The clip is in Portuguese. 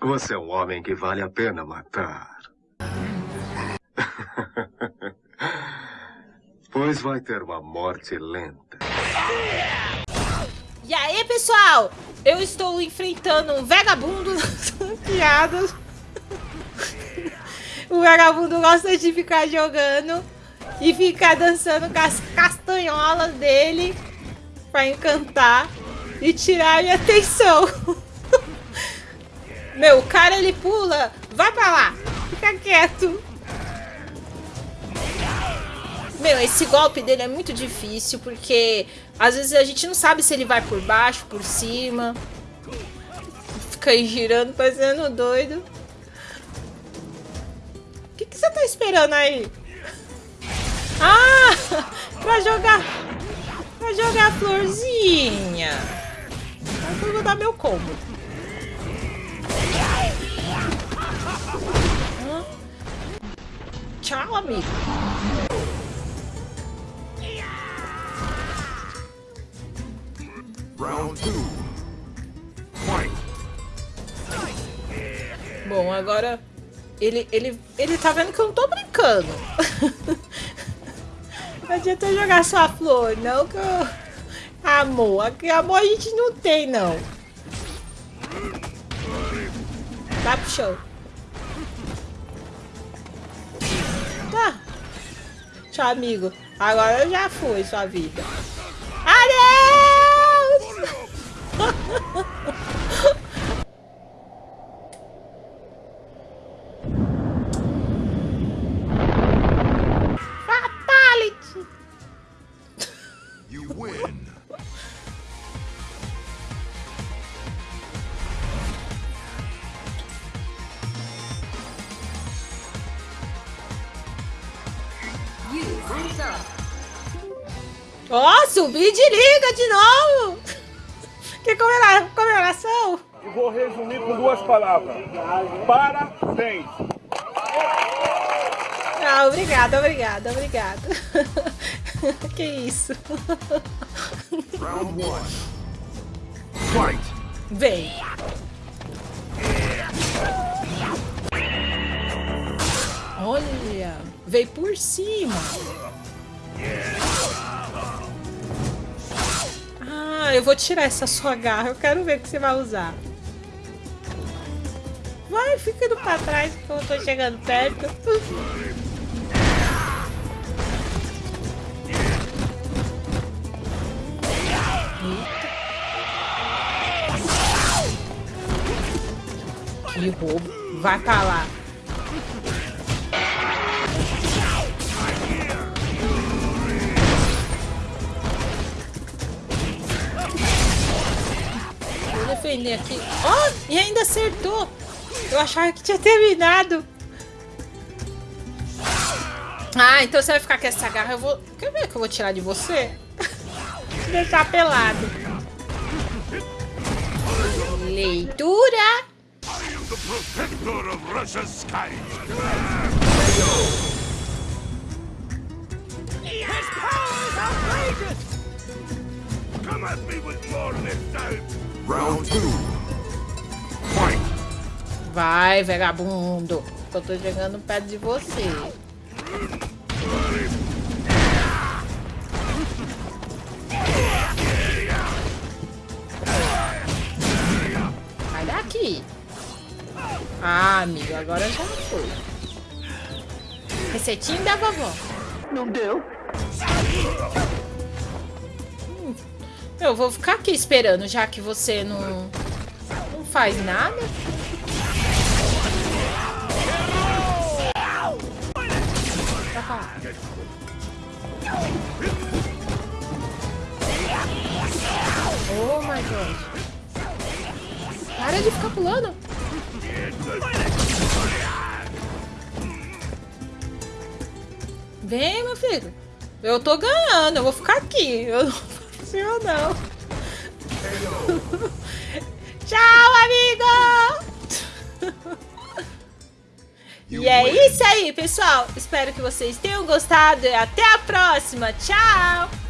Você é um homem que vale a pena matar. pois vai ter uma morte lenta. E aí, pessoal? Eu estou enfrentando um vagabundo piada. o vagabundo gosta de ficar jogando e ficar dançando com as castanholas dele pra encantar e tirar a minha atenção. Meu, o cara ele pula. Vai pra lá. Fica quieto. Meu, esse golpe dele é muito difícil porque às vezes a gente não sabe se ele vai por baixo, por cima. Fica aí girando, parecendo doido. O que, que você tá esperando aí? Ah! Pra jogar... Pra jogar a florzinha. Eu vou dar meu combo. Tchau, amigo. Round two. Bom, agora ele, ele, ele tá vendo que eu não tô brincando. não adianta jogar só a flor, não que eu... Amor, aqui amor a gente não tem, não. Vai pro show. Tchau, amigo. Agora já foi sua vida. Adeus! Fatality! You win. Ó, oh, subi de liga de novo! Que comemoração! E vou resumir com duas palavras. Parabéns! Ah, obrigada, obrigada, obrigada. que isso? Round one. Fight! Vem! Olha, veio por cima. Ah, eu vou tirar essa sua garra. Eu quero ver o que você vai usar. Vai, fica indo pra trás que eu tô chegando perto. Que roubo. Vai pra lá. Defender aqui. Ó, oh, e ainda acertou. Eu achava que tinha terminado. Ah, então você vai ficar com essa garra. Eu vou... Quer ver que eu vou tirar de você? Deixar pelado. Leitura. Come at me with more missiles! Round two. Fight. Vai, vagabundo. Eu tô chegando perto de você. Sai daqui. Ah, amigo, agora já foi. Receitinho da vovó. Não deu. Eu vou ficar aqui esperando, já que você não, não faz nada. Oh my god. Para de ficar pulando. Vem, meu filho. Eu tô ganhando, eu vou ficar aqui. Eu ou não. Tchau, amigo! e é isso aí, pessoal. Espero que vocês tenham gostado e até a próxima. Tchau!